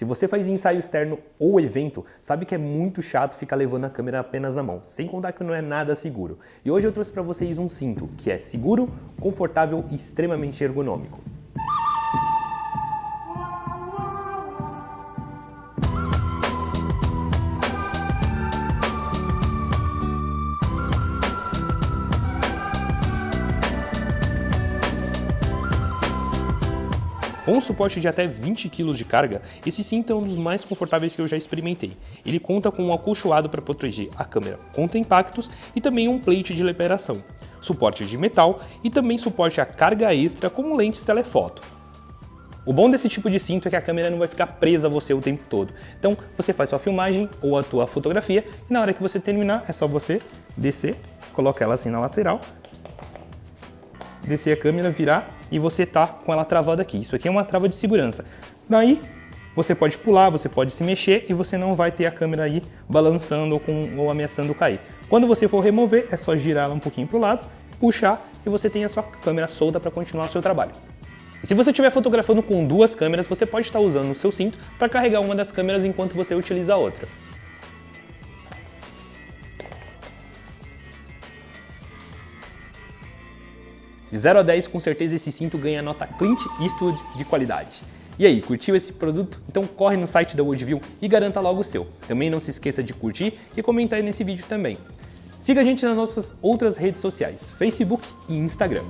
Se você faz ensaio externo ou evento, sabe que é muito chato ficar levando a câmera apenas na mão, sem contar que não é nada seguro. E hoje eu trouxe para vocês um cinto que é seguro, confortável e extremamente ergonômico. Com um suporte de até 20 kg de carga, esse cinto é um dos mais confortáveis que eu já experimentei. Ele conta com um acolchoado para proteger a câmera contra impactos e também um plate de liberação, suporte de metal e também suporte a carga extra como lentes telefoto. O bom desse tipo de cinto é que a câmera não vai ficar presa a você o tempo todo. Então você faz sua filmagem ou a tua fotografia e na hora que você terminar é só você descer, colocar ela assim na lateral, descer a câmera, virar e você tá com ela travada aqui. Isso aqui é uma trava de segurança. Daí você pode pular, você pode se mexer e você não vai ter a câmera aí balançando ou, com, ou ameaçando cair. Quando você for remover, é só girar ela um pouquinho para o lado, puxar e você tem a sua câmera solta para continuar o seu trabalho. Se você estiver fotografando com duas câmeras, você pode estar usando o seu cinto para carregar uma das câmeras enquanto você utiliza a outra. De 0 a 10, com certeza esse cinto ganha nota Clint Eastwood de qualidade. E aí, curtiu esse produto? Então corre no site da Woodview e garanta logo o seu. Também não se esqueça de curtir e comentar aí nesse vídeo também. Siga a gente nas nossas outras redes sociais, Facebook e Instagram.